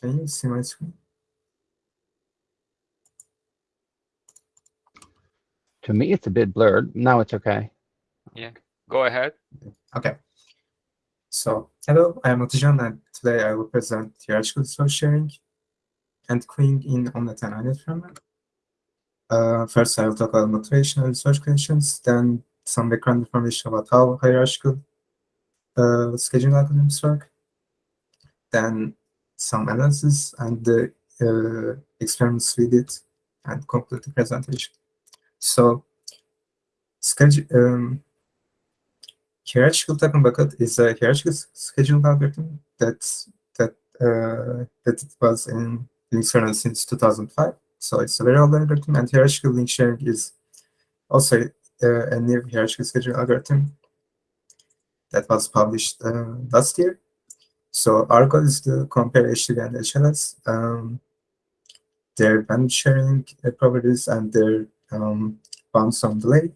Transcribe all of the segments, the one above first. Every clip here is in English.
Can you see my screen? To me, it's a bit blurred. Now it's okay. Yeah, go ahead. Okay. So, hello, I am Otijan, and today I will present hierarchical resource sharing and queuing in Omnet and INET framework. Uh, first, I will talk about motivation and research conditions, then some background information about how hierarchical uh, scheduling algorithms work, then some analysis and the uh, experiments we did, and conclude the presentation. So, schedule, um, hierarchical token bucket is a hierarchical scheduling algorithm that that uh, that was in Linux kernel since 2005. So it's a very old algorithm, and hierarchical link sharing is also uh, a new hierarchical scheduling algorithm that was published uh, last year. So our goal is to compare HTB and HLS, um, their bandwidth sharing properties and their um, bounds on delay.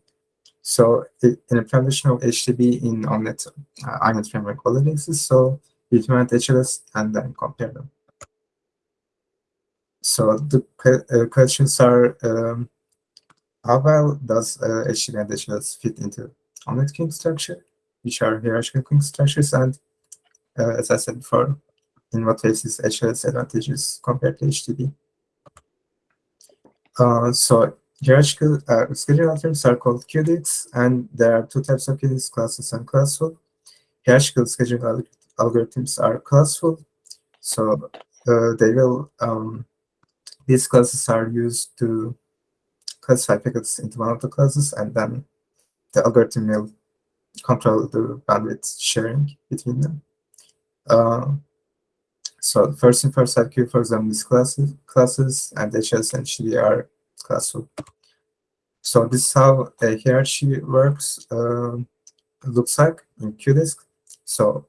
So in implementation of HTB in Omnet uh, INET framework already exists. So we implement HLS and then compare them. So the uh, questions are, um, how well does uh, and HLS fit into Omnet queuing structure, which are hierarchical queuing structures, and uh, as I said before, in what ways is HLS advantageous compared to HTB. Uh, so hierarchical uh, scheduling algorithms are called QDISCs, and there are two types of QDISCs, classless and classful. Hierarchical scheduling algorithms are classful, so uh, they will um, these classes are used to classify packets into one of the classes, and then the algorithm will control the bandwidth sharing between them. Uh, so first in first queue, for example, these classes, classes and HS and HTB are classful. So this is how a hierarchy works, uh, looks like in QDISC. So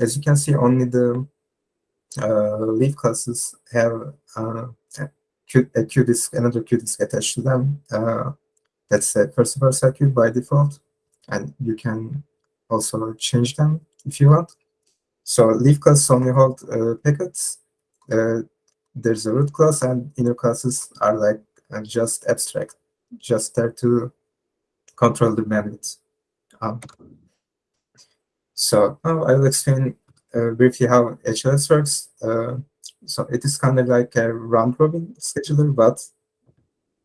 as you can see, only the uh, leaf classes have uh, a QDISC, another QDISC attached to them. Uh, that's a first all circuit by default, and you can also change them if you want. So leaf classes only hold uh, packets. Uh, there's a root class, and inner classes are like uh, just abstract, just there to control the bandwidth. Um, so now I will explain uh, briefly how HLS works. Uh, so it is kind of like a round robin scheduler, but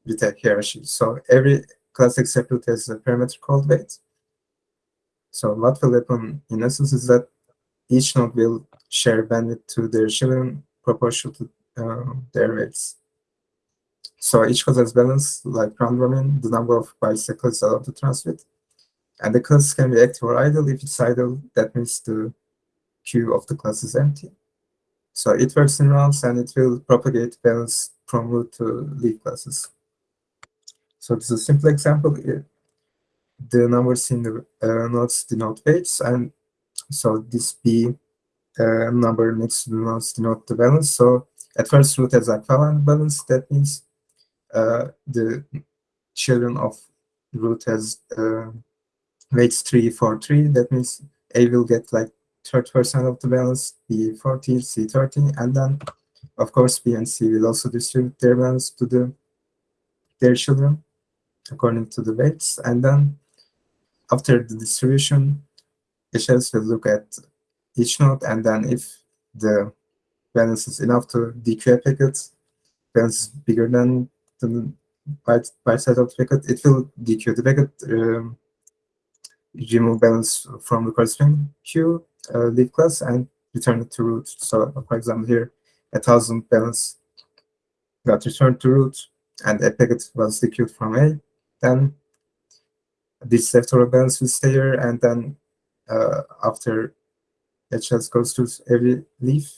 with a hierarchy. So every class except root has a parameter called wait. So what will happen in essence is that each node will share bandwidth to their children proportional to uh, their weights. So each class has balance, like round robin, the number of bicycles allowed to transmit. And the class can be active or idle. If it's idle, that means the queue of the class is empty. So it works in rounds and it will propagate balance from root to leaf classes. So this is a simple example. The numbers in the uh, nodes denote weights, and so this B uh, number next to denote the balance. So at first root has equivalent balance. That means uh, the children of root has uh, weights 3 for 3. That means A will get like 30% of the balance, B 40, C 30, and then of course B and C will also distribute their balance to the their children according to the weights. And then after the distribution, HLS will look at each node, and then if the balance is enough to dequeue a packet, balance is bigger than the byte, byte size of the packet, it will dequeue the packet, um, remove balance from the corresponding queue, uh, leaf class, and return it to root. So, for example, here, a thousand balance got returned to root, and a packet was dequeued from A. Then this leftover balance will stay here, and then uh, after HLS goes to every leaf,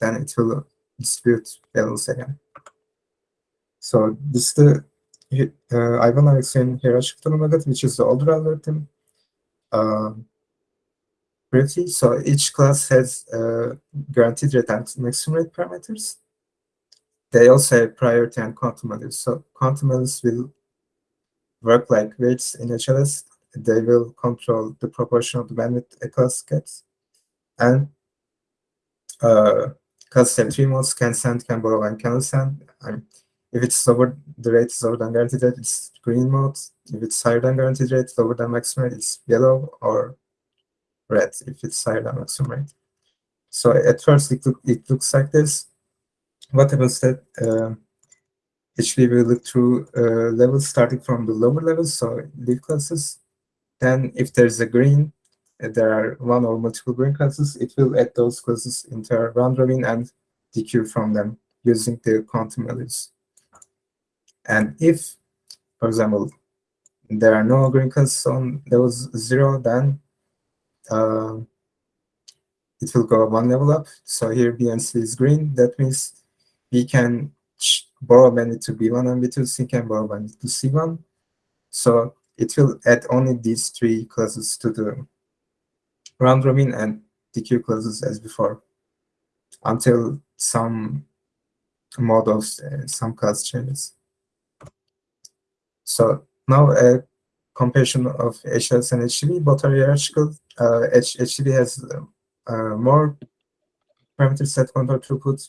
then it will distribute balance again. So this is the uh, I will explain hierarchical method, which is the older algorithm. Uh, briefly, so each class has uh, guaranteed rate and maximum rate parameters. They also have priority and quantum values. So quantum values will work like weights in HLS. They will control the proportion of the bandwidth a class gets. And uh, have three modes: can send, can borrow, and cannot send. And if it's lower, the rate is lower than guaranteed rate, it's green mode. If it's higher than guaranteed rate, lower than maximum rate, it's yellow or red if it's higher than maximum rate. So at first it, look, it looks like this. What happens that uh, actually we look through uh, levels starting from the lower levels, so leaf classes. Then if there's a green, uh, there are one or multiple green classes, it will add those classes into a round robin and dequeue from them using the quantum values. And if, for example, there are no green classes on those zero, then uh, it will go one level up. So here B and C is green. That means we can borrow many to B1 and B2, C can borrow many to C1. So it will add only these three classes to the round robin and dequeue classes as before until some models of uh, some class changes. So now a comparison of HLS and HTB, both are hierarchical. Uh, HTB has uh, more parameter set control throughput.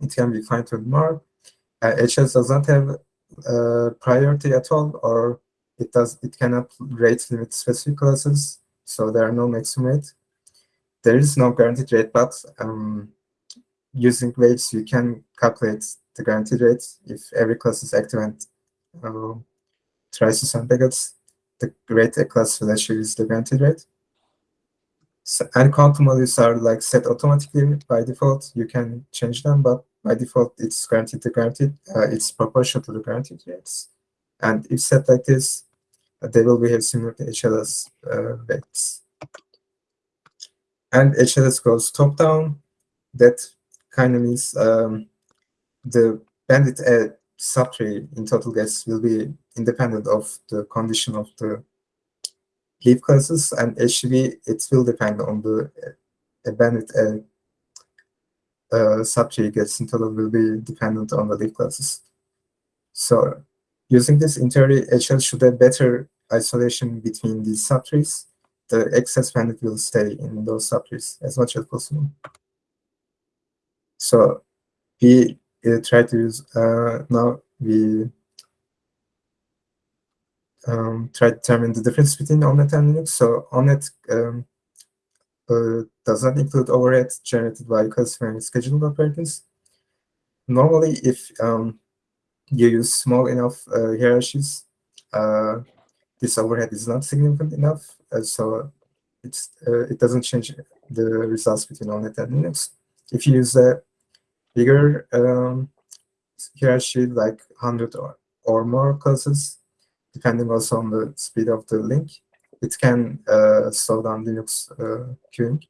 It can be fine-tuned more. Uh, HLS does not have uh, priority at all, or it does it cannot rate limit specific classes, so there are no maximum rate. There is no guaranteed rate, but um, using weights you can calculate the guaranteed rate if every class is active and uh, tries to send packets. The rate a class will actually is the guaranteed rate. So, and quantum values are like set automatically by default. You can change them, but by default, it's guaranteed to guaranteed. Uh, it's proportional to the guaranteed rates. And if set like this, they will behave similar to HLS uh, weights. And HLS goes top down. That kind of means um, the bandit uh, subtree in total guess will be independent of the condition of the leaf classes, and HV, it will depend on the uh, bandit uh, uh, subtree gets in total will be dependent on the leaf classes. So using this in theory, HL should have better isolation between these subtrees. The excess bandit will stay in those subtrees as much as possible. So we uh, try to use, uh, now we um, try to determine the difference between OMNeT and Linux. So OMNeT um, uh, does not include overhead generated by classifying scheduled operators. Normally, if um, you use small enough uh, hierarchies, uh, this overhead is not significant enough, uh, so it's uh, it doesn't change the results between OMNeT and Linux. If you use a bigger um, hierarchy, like 100 or, or more classes, depending also on the speed of the link, it can uh, slow down Linux uh, queuing.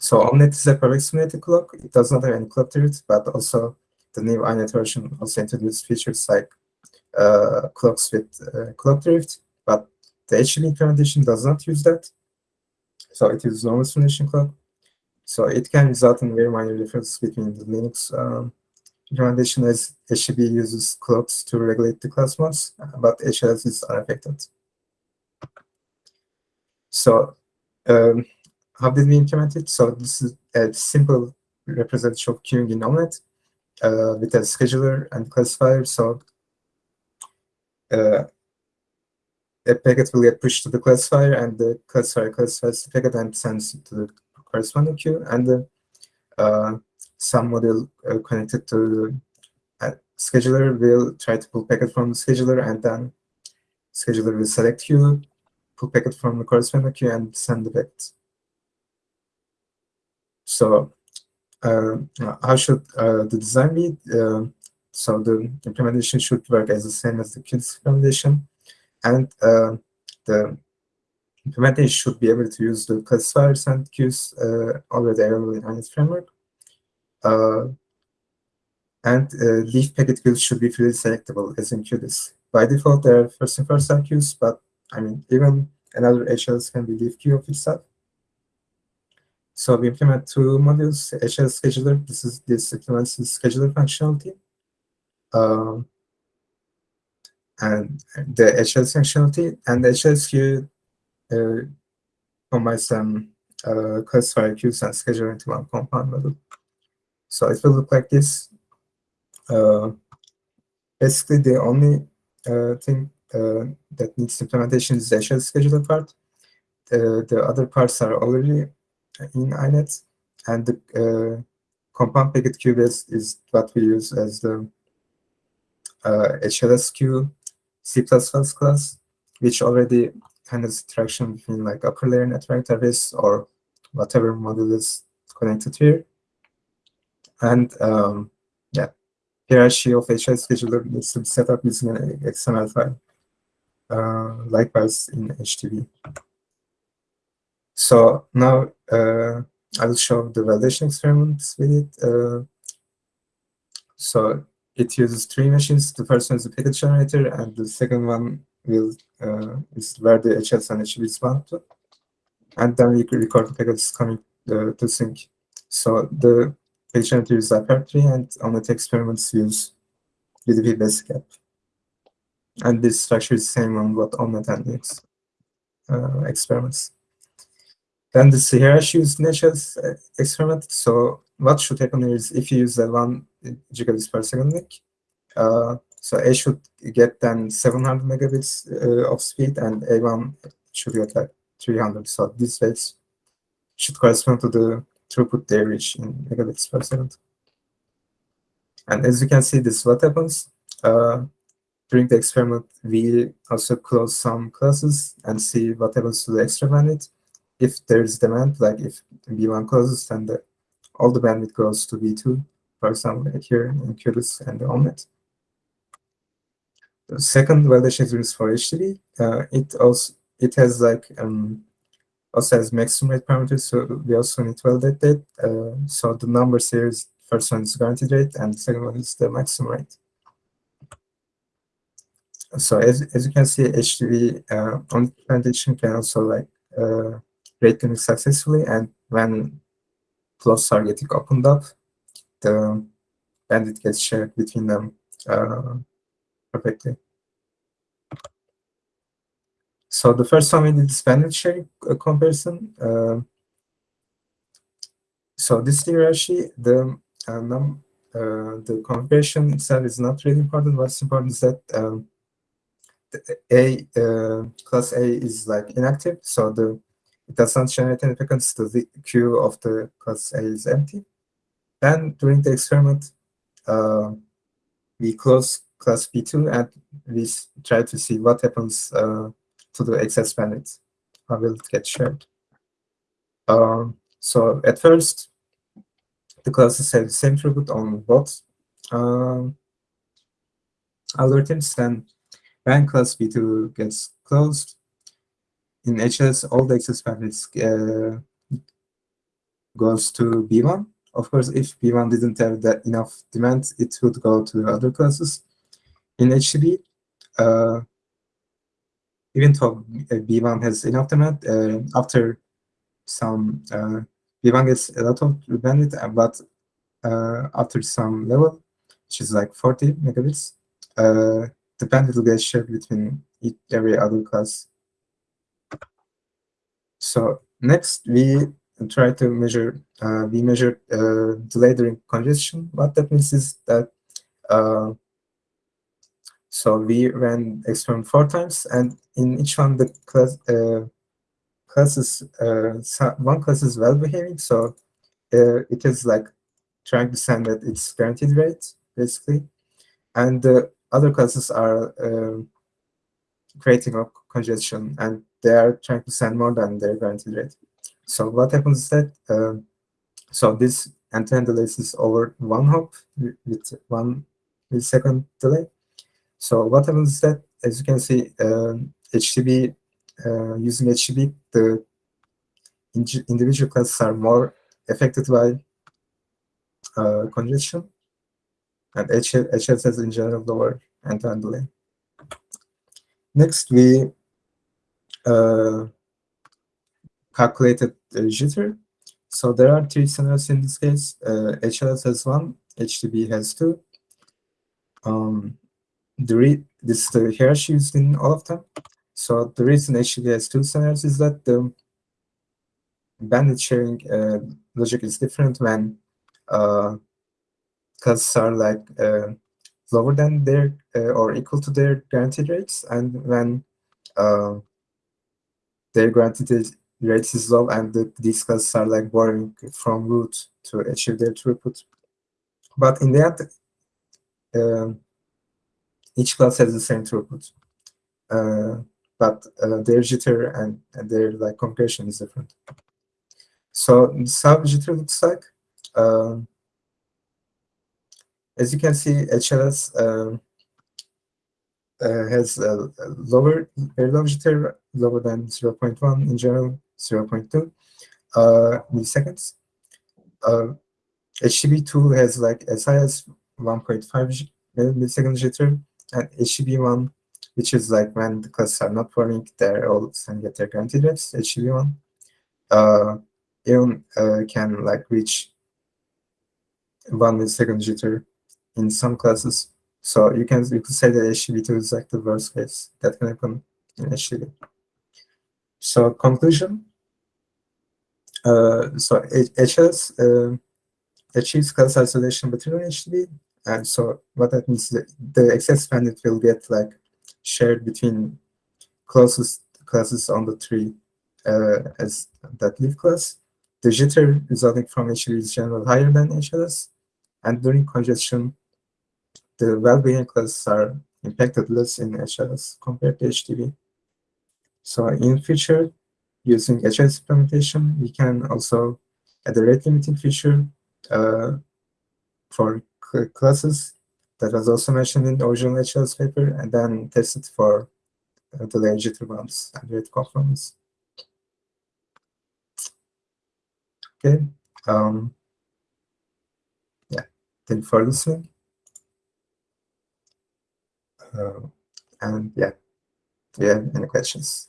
So OMNeT is a simulated clock. It does not have any clock to it, but also the new INET version also introduced features like uh, clocks with uh, clock drift, but the HL implementation does not use that. So it uses normal simulation clock. So it can result in very minor differences between the Linux um, implementation as HTB uses clocks to regulate the class modes, but HLS is unaffected. So um, how did we implement it? So this is a simple representation of queuing in OMNeT uh, with a scheduler and classifier. So uh, a packet will get pushed to the classifier, and the classifier classifies the packet and sends it to the corresponding queue, and the, uh, some model uh, connected to the scheduler will try to pull packet from the scheduler, and then scheduler will select queue, pull packet from the corresponding queue, and send the packet. So uh, how should uh, the design be? Uh, so the implementation should work as the same as the QDISC implementation, and uh, the implementation should be able to use the classifiers and queues uh, already available in INET framework. Uh, and leaf packet queues should be freely selectable as in QDISC. By default, they are first in first serve queues, but I mean, even another HLS can be leaf queue of itself. So we implement two modules, HL scheduler. This is this implements the scheduler functionality. Um, and the HL functionality and the queue uh, combines some uh, classifier queues and scheduler into one compound module. So it will look like this. Uh, basically, the only uh, thing uh, that needs implementation is the HL scheduler part. Uh, the other parts are already in INET, and the uh, compound packet queue is, what we use as the uh, HLSQ C++ class, which already handles interaction between like upper layer network interface or whatever module is connected here. And um, yeah, hierarchy of HL scheduler needs to be set up using an XML file. Uh, likewise in HTB. So now uh, I will show the validation experiments with it. Uh, so it uses three machines. The first one is the packet generator, and the second one will uh, is where the HLs and HBs bound to. And then we record the packets coming uh, to sync. So the packet generator uses iPerf3, and on the experiments use UDP basic app. And this structure is the same on what and Linux uh, experiments. Then the hierarchy is Nature's experiment. So what should happen is if you use a 1 gigabits per second link, uh, so A should get then 700 megabits uh, of speed and A1 should get like 300. So these rates should correspond to the throughput they reach in megabits per second. And as you can see, this is what happens. Uh, during the experiment, we also close some classes and see what happens to the extra bandwidth. If there's demand, like if V1 closes, then the, all the bandwidth goes to V2, for example, here in QLS and the OMNeT. The second validation is for HTB. Uh, it also it has like um, also has maximum rate parameters, so we also need to validate that. Uh, so the numbers here is first one is guaranteed rate, and the second one is the maximum rate so as, as you can see, HTB uh, on implementation can also like uh, rate limit successfully, and when flows are getting opened up, the bandwidth gets shared between them uh, perfectly. So the first one we did is bandwidth sharing uh, comparison. Uh, so this hierarchy, the uh, num uh, the comparison itself is not really important. What's important is that um, a uh, class A is like inactive, so the it does not generate any packets. The queue of the class A is empty. Then during the experiment, uh, we close class B2 and we try to see what happens uh, to the excess bandwidth. How will it get shared? Um, so at first, the classes have the same throughput on both um, algorithms. Then when class B2 gets closed, in HLS, all the excess bandwidth uh, goes to B1. Of course, if B1 didn't have that enough demand, it would go to the other classes. In HTB, uh, even though B1 has enough demand, uh, after some uh, B1 gets a lot of bandwidth, uh, but uh, after some level, which is like 40 megabits, the bandwidth will get shared between every other class. So next we try to measure, uh, we measure uh, delay during congestion. What that means is that, uh, so we ran experiment four times and in each one the class, uh, classes, uh, one class is well behaving. So uh, it is like trying to send at its guaranteed rate basically. And the other classes are creating a congestion and they are trying to send more than their guaranteed rate. So what happens is that, uh, so this end-to-end delay is over one hop with one millisecond delay. So what happens is that, as you can see, uh, HTB, uh, using HTB, the individual classes are more affected by uh, congestion and HS has in general lower end-to-end delay. Next, we uh, calculated the jitter. So there are three scenarios in this case. Uh, HLS has one, HTB has two. Um, the this is the hierarchy used in all of them. So the reason HTB has two scenarios is that the bandwidth sharing uh, logic is different when uh, are like uh, lower than their uh, or equal to their guaranteed rates, and when uh, their guaranteed rates is low and the, these classes are like borrowing from root to achieve their throughput. But in the end, um, each class has the same throughput. Uh, but uh, their jitter and, and their like compression is different. So how jitter looks like. As you can see, HLS um, uh, has a, lower, very lower than 0.1 in general, 0.2 uh, milliseconds. Uh, HTB2 has like as high as 1.5 millisecond jitter, and HTB1, which is like when the classes are not forming, they're all sending at their guaranteed rates, HTB1, uh, even uh, can like reach one millisecond jitter in some classes. So you can you could say that HTB2 is like the worst case that can happen in HTB. So conclusion. Uh, so HS uh, achieves class isolation between HTB, and so what that means is the excess bandwidth will get like shared between closest classes on the tree uh, as that leaf class. The jitter resulting from HTB is generally higher than HLS, and during congestion, the well-being classes are impacted less in HLS compared to HTB. So in future, using HLS implementation, we can also add a rate limiting feature uh, for classes that was also mentioned in the original HLS paper, and then test it for uh, the layer jitter bounds and rate conformance. Okay. Um, yeah. Thank you for listening. Uh, and yeah, do you have any questions?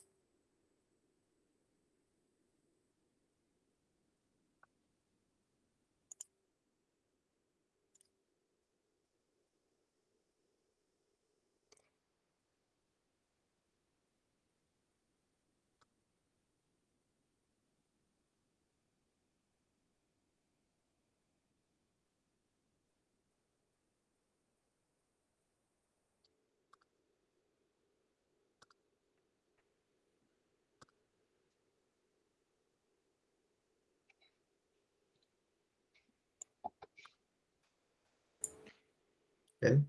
Okay.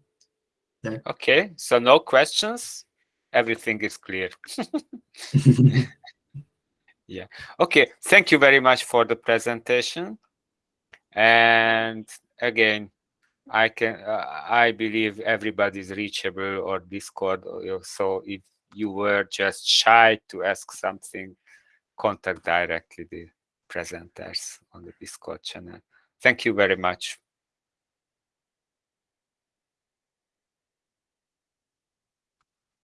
Okay, so no questions. Everything is clear. yeah. Okay. Thank you very much for the presentation. And again, I can uh, I believe everybody's reachable or Discord. So if you were just shy to ask something, contact directly the presenters on the Discord channel. Thank you very much.